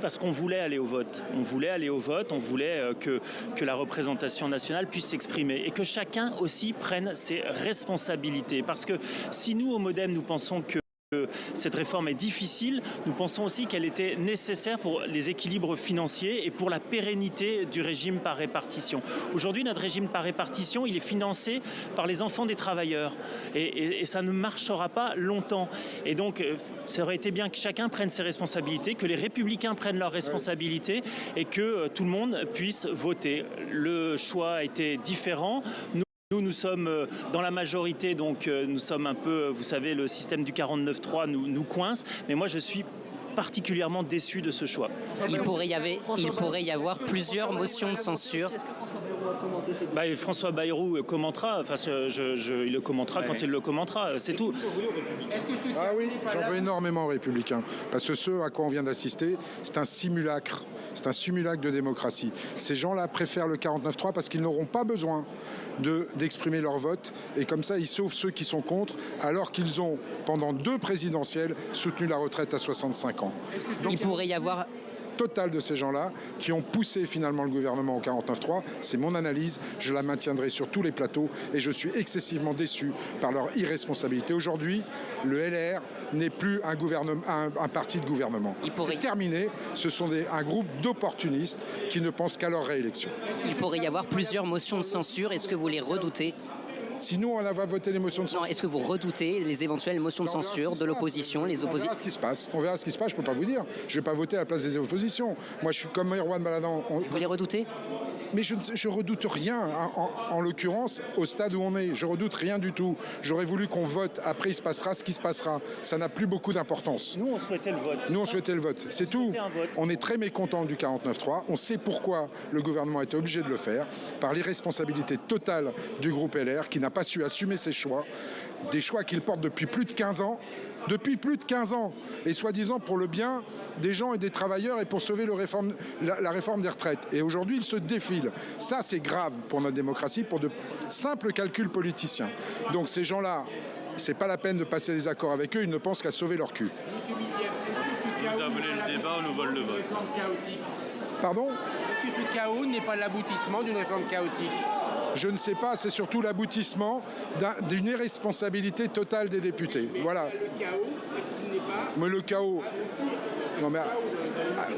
parce qu'on voulait aller au vote. On voulait aller au vote, on voulait euh, que, que la représentation nationale puisse s'exprimer et que chacun aussi prenne ses responsabilités. Parce que si nous, au Modem, nous pensons que cette réforme est difficile. Nous pensons aussi qu'elle était nécessaire pour les équilibres financiers et pour la pérennité du régime par répartition. Aujourd'hui, notre régime par répartition, il est financé par les enfants des travailleurs et, ça ne marchera pas longtemps. Et donc, euh, ça aurait été bien que chacun prenne ses responsabilités, que les républicains prennent leurs responsabilités et que euh, tout le monde puisse voter. Le choix a été différent. Nous, nous sommes euh, dans la majorité, donc euh, nous sommes un peu, euh, vous savez, le système du 49-3 nous, nous coince, mais moi je suis particulièrement déçu de ce choix. Il pourrait y, avait, il pourrait y avoir plusieurs motions de censure. Bah, François Bayrou commentera, enfin, je, je, il le commentera ouais. quand il le commentera, c'est tout. Ah oui, j'en veux énormément aux républicains, parce que ce à quoi on vient d'assister, c'est un simulacre, c'est un simulacre de démocratie. Ces gens-là préfèrent le 49-3 parce qu'ils n'auront pas besoin d'exprimer de, leur vote, et comme ça ils sauvent ceux qui sont contre, alors qu'ils ont, pendant deux présidentielles, soutenu la retraite à 65 ans. Donc, il pourrait y avoir total de ces gens-là qui ont poussé finalement le gouvernement au 49-3. C'est mon analyse, je la maintiendrai sur tous les plateaux et je suis excessivement déçu par leur irresponsabilité. Aujourd'hui, le LR n'est plus un, un, un, parti de gouvernement. Pourrait... C'est terminé, ce sont des, un groupe d'opportunistes qui ne pensent qu'à leur réélection. Il pourrait y avoir plusieurs motions de censure, est-ce que vous les redoutez? Si nous, on va voter les motions de censure. Est-ce que vous redoutez les éventuelles motions de censure de l'opposition, les oppositions On verra ce qui se passe. On verra ce qui se passe. Je ne peux pas vous dire. Je ne vais pas voter à la place des oppositions. Moi, je suis comme Erwan Baladan. On... Vous les redoutez? Mais je ne redoute rien, en, en, en l'occurrence, au stade où on est. Je redoute rien du tout. J'aurais voulu qu'on vote. Après, il se passera ce qui se passera. Ça n'a plus beaucoup d'importance. Nous, on souhaitait le vote. Nous, on souhaitait le vote. C'est tout. On est très mécontent du 49-3. On sait pourquoi le gouvernement été obligé de le faire, par l'irresponsabilité totale du groupe LR, qui n'a pas su assumer ses choix, des choix qu'il porte depuis plus de 15 ans, depuis plus de 15 ans, et soi-disant pour le bien des gens et des travailleurs et pour sauver le réforme, la, la, réforme des retraites. Et aujourd'hui, ils se défilent. Ça, c'est grave pour notre démocratie, pour de simples calculs politiciens. Donc ces gens-là, c'est pas la peine de passer des accords avec eux, ils ne pensent qu'à sauver leur cul. Vous avez le débat, on nous vole le vote. Pardon? Est-ce que ce chaos n'est pas l'aboutissement d'une réforme chaotique? Je ne sais pas, c'est surtout l'aboutissement d'une irresponsabilité totale des députés. Mais voilà. Le chaos, est-ce qu'il n'est pas... Mais le chaos... Non mais,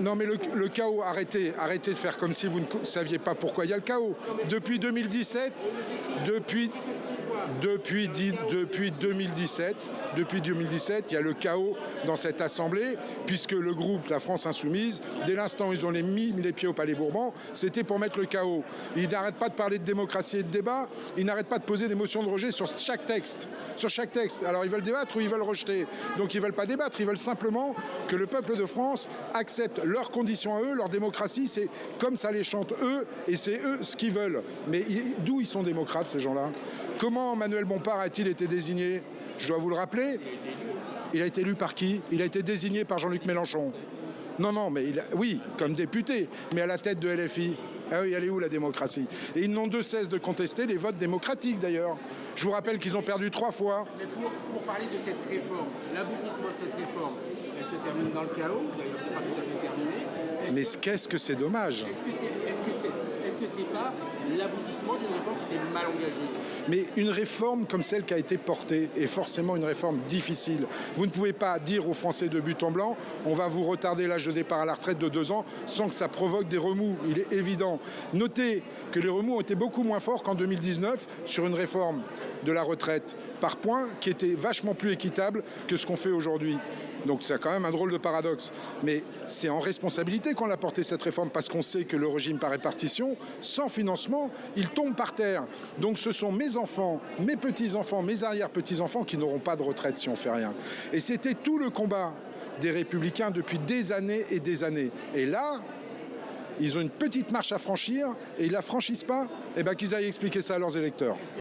non mais le, le, chaos, arrêtez, arrêtez de faire comme si vous ne saviez pas pourquoi il y a le chaos. Depuis 2017, depuis, depuis, depuis 2017, depuis 2017, il y a le chaos dans cette assemblée, puisque le groupe La France Insoumise, dès l'instant où ils ont mis les pieds au Palais Bourbon, c'était pour mettre le chaos. Ils n'arrêtent pas de parler de démocratie et de débat, ils n'arrêtent pas de poser des motions de rejet sur chaque texte. Sur chaque texte. Alors ils veulent débattre ou ils veulent rejeter? Donc ils ne veulent pas débattre, ils veulent simplement que le peuple de France accepte leurs conditions à eux, leur démocratie, c'est comme ça les chante eux, et c'est eux ce qu'ils veulent. Mais d'où ils sont démocrates ces gens-là? Comment Manuel Bompard a-t-il été désigné Je dois vous le rappeler. Il a été élu par qui? Il a été désigné par Jean-Luc Mélenchon. Non, non, mais il a, oui, comme député, mais à la tête de LFI. Ah oui, elle est où la démocratie? Et ils n'ont de cesse de contester les votes démocratiques d'ailleurs. Je vous rappelle qu'ils ont perdu trois fois. Mais pour, pour parler de cette réforme, l'aboutissement de cette réforme, elle se termine dans le chaos, d'ailleurs c'est pas tout à fait terminé. Mais qu'est-ce que c'est dommage? Est-ce que c'est est -ce c'est pas l'aboutissement d'une réforme qui était mal engagée mais une réforme comme celle qui a été portée est forcément une réforme difficile. Vous ne pouvez pas dire aux Français de but en blanc on va vous retarder l'âge de départ à la retraite de deux ans sans que ça provoque des remous. Il est évident. Notez que les remous ont été beaucoup moins forts qu'en 2019 sur une réforme de la retraite par points qui était vachement plus équitable que ce qu'on fait aujourd'hui. Donc c'est quand même un drôle de paradoxe. Mais c'est en responsabilité qu'on a porté cette réforme parce qu'on sait que le régime par répartition, sans financement, il tombe par terre. Donc ce sont mes enfants, mes petits-enfants, mes arrière-petits-enfants qui n'auront pas de retraite si on fait rien. Et c'était tout le combat des républicains depuis des années et des années. Et là, ils ont une petite marche à franchir et ils la franchissent pas, eh ben qu'ils aillent expliquer ça à leurs électeurs.